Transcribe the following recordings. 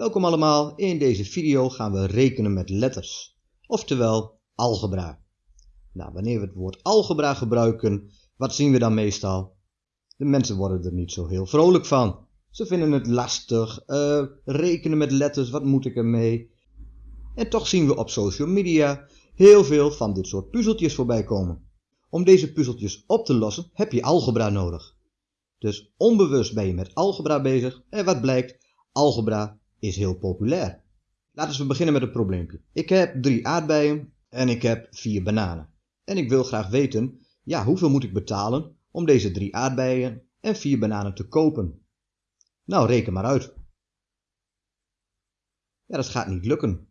Welkom allemaal, in deze video gaan we rekenen met letters, oftewel algebra. Nou, wanneer we het woord algebra gebruiken, wat zien we dan meestal? De mensen worden er niet zo heel vrolijk van. Ze vinden het lastig, uh, rekenen met letters, wat moet ik ermee? En toch zien we op social media heel veel van dit soort puzzeltjes voorbij komen. Om deze puzzeltjes op te lossen heb je algebra nodig. Dus onbewust ben je met algebra bezig en wat blijkt, algebra is heel populair. Laten we beginnen met het probleempje. Ik heb drie aardbeien en ik heb vier bananen. En ik wil graag weten, ja, hoeveel moet ik betalen om deze drie aardbeien en vier bananen te kopen? Nou, reken maar uit. Ja, dat gaat niet lukken.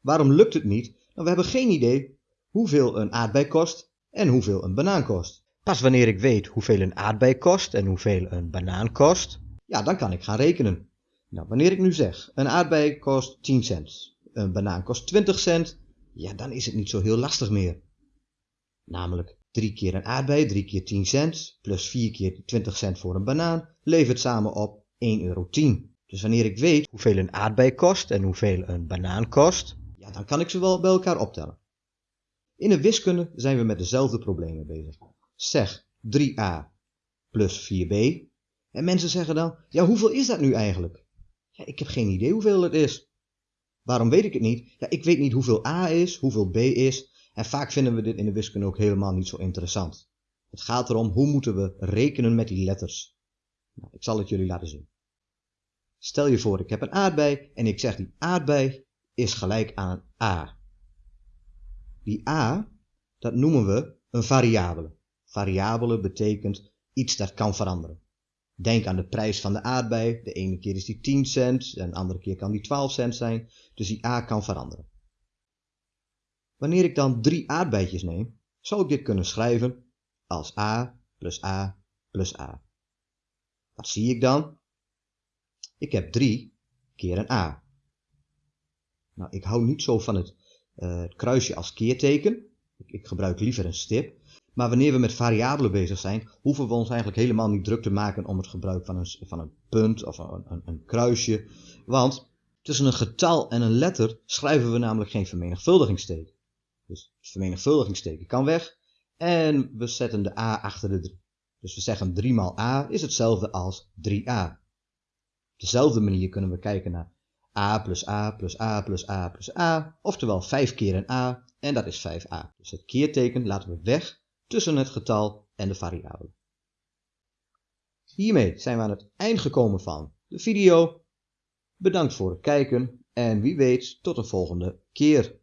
Waarom lukt het niet? Nou, we hebben geen idee hoeveel een aardbei kost en hoeveel een banaan kost. Pas wanneer ik weet hoeveel een aardbei kost en hoeveel een banaan kost, ja, dan kan ik gaan rekenen. Nou, wanneer ik nu zeg, een aardbei kost 10 cent, een banaan kost 20 cent, ja, dan is het niet zo heel lastig meer. Namelijk 3 keer een aardbei, 3 keer 10 cent, plus 4 keer 20 cent voor een banaan, levert samen op 1,10 euro. Dus wanneer ik weet hoeveel een aardbei kost en hoeveel een banaan kost, ja, dan kan ik ze wel bij elkaar optellen. In de wiskunde zijn we met dezelfde problemen bezig. Zeg 3a plus 4b. En mensen zeggen dan, ja hoeveel is dat nu eigenlijk? Ja, ik heb geen idee hoeveel het is. Waarom weet ik het niet? Ja, ik weet niet hoeveel a is, hoeveel b is. En vaak vinden we dit in de wiskunde ook helemaal niet zo interessant. Het gaat erom hoe moeten we rekenen met die letters. Nou, ik zal het jullie laten zien. Stel je voor, ik heb een aardbei en ik zeg die aardbei is gelijk aan a. Die a, dat noemen we een variabele. Variabele betekent iets dat kan veranderen. Denk aan de prijs van de aardbei. De ene keer is die 10 cent en de andere keer kan die 12 cent zijn. Dus die a kan veranderen. Wanneer ik dan drie aardbeidjes neem, zou ik dit kunnen schrijven als a plus a plus a. Wat zie ik dan? Ik heb 3 keer een a. Nou, ik hou niet zo van het, uh, het kruisje als keerteken. Ik, ik gebruik liever een stip. Maar wanneer we met variabelen bezig zijn, hoeven we ons eigenlijk helemaal niet druk te maken om het gebruik van een, van een punt of een, een, een kruisje. Want tussen een getal en een letter schrijven we namelijk geen vermenigvuldigingsteken. Dus het vermenigvuldigingsteken kan weg en we zetten de a achter de 3. Dus we zeggen 3 maal a is hetzelfde als 3a. Op dezelfde manier kunnen we kijken naar a plus a plus a plus a plus a, oftewel 5 keer een a en dat is 5a. Dus het keerteken laten we weg tussen het getal en de variabele. Hiermee zijn we aan het eind gekomen van de video. Bedankt voor het kijken en wie weet tot de volgende keer.